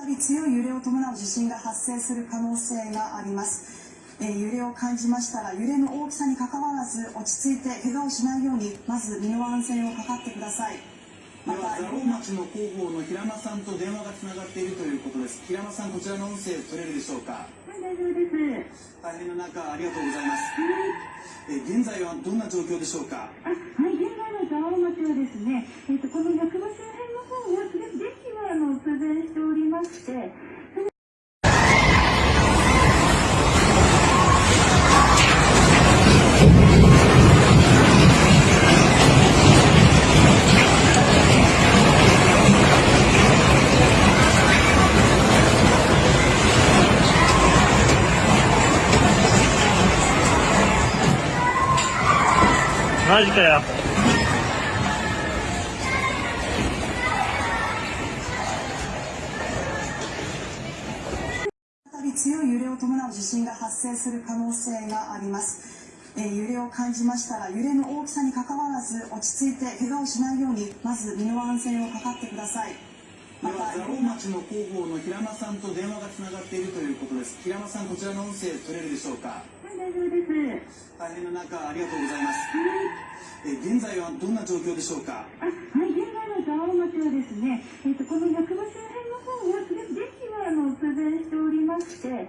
たり強い揺れを伴う地震が発生する可能性があります。え揺れを感じましたら揺れの大きさにかかわらず落ち着いて怪我をしないようにまず身の安全を図ってください。また蔵王町の広報の平間さんと電話がつながっているということです。平間さんこちらの音声取れるでしょうか？はい大丈夫です。大変中ありがとうございます、はい、え現在はどんな状況でしょうか？はい現在の蔵王町はですね、えーと、このまして、マジかよ。強い揺れを伴う地震が発生する可能性があります。えー揺れを感じましたら揺れの大きさにかかわらず落ち着いて怪我をしないようにまず身の安全を図ってください。でまたは蔵王町の広報の平間さんと電話がつながっているということです平間さんこちらの音声取れるでしょうか？はい、大丈夫です。大変な中ありがとうございますえ現在はどんな状況でしょうか？あ、はい、現在の蔵王町はですね、えっ、と、この役場周辺の方は、とりあえず電気は、あの、通電してして、